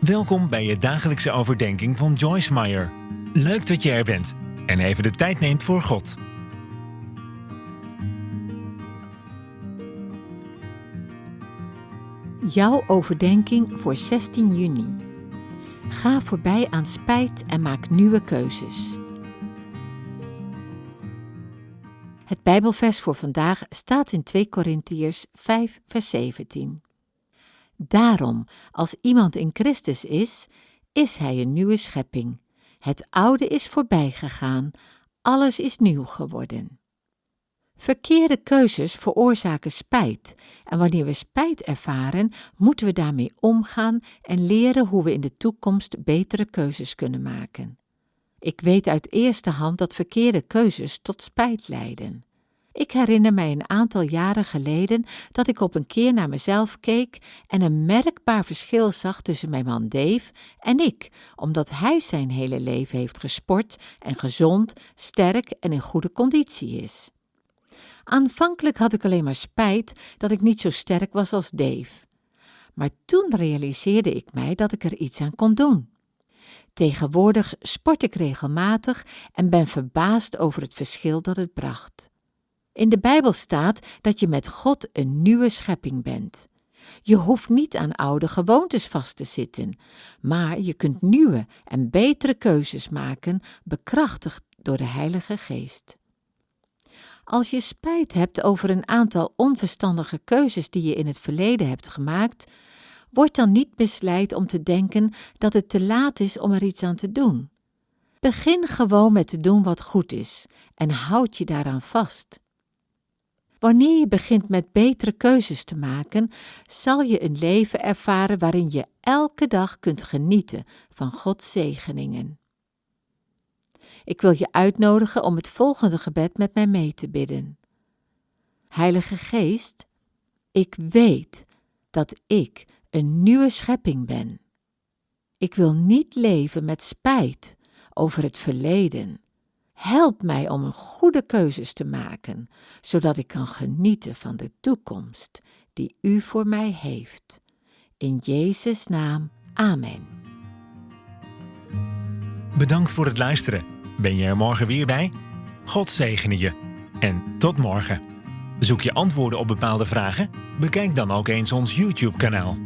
Welkom bij je dagelijkse overdenking van Joyce Meyer. Leuk dat je er bent en even de tijd neemt voor God. Jouw overdenking voor 16 juni. Ga voorbij aan spijt en maak nieuwe keuzes. Het Bijbelvers voor vandaag staat in 2 Korintiërs 5, vers 17. Daarom, als iemand in Christus is, is hij een nieuwe schepping. Het oude is voorbij gegaan, alles is nieuw geworden. Verkeerde keuzes veroorzaken spijt, en wanneer we spijt ervaren, moeten we daarmee omgaan en leren hoe we in de toekomst betere keuzes kunnen maken. Ik weet uit eerste hand dat verkeerde keuzes tot spijt leiden. Ik herinner mij een aantal jaren geleden dat ik op een keer naar mezelf keek en een merkbaar verschil zag tussen mijn man Dave en ik, omdat hij zijn hele leven heeft gesport en gezond, sterk en in goede conditie is. Aanvankelijk had ik alleen maar spijt dat ik niet zo sterk was als Dave. Maar toen realiseerde ik mij dat ik er iets aan kon doen. Tegenwoordig sport ik regelmatig en ben verbaasd over het verschil dat het bracht. In de Bijbel staat dat je met God een nieuwe schepping bent. Je hoeft niet aan oude gewoontes vast te zitten, maar je kunt nieuwe en betere keuzes maken, bekrachtigd door de Heilige Geest. Als je spijt hebt over een aantal onverstandige keuzes die je in het verleden hebt gemaakt, word dan niet misleid om te denken dat het te laat is om er iets aan te doen. Begin gewoon met te doen wat goed is en houd je daaraan vast. Wanneer je begint met betere keuzes te maken, zal je een leven ervaren waarin je elke dag kunt genieten van Gods zegeningen. Ik wil je uitnodigen om het volgende gebed met mij mee te bidden. Heilige Geest, ik weet dat ik een nieuwe schepping ben. Ik wil niet leven met spijt over het verleden Help mij om goede keuzes te maken, zodat ik kan genieten van de toekomst die U voor mij heeft. In Jezus' naam, Amen. Bedankt voor het luisteren. Ben je er morgen weer bij? God zegene je. En tot morgen. Zoek je antwoorden op bepaalde vragen? Bekijk dan ook eens ons YouTube-kanaal.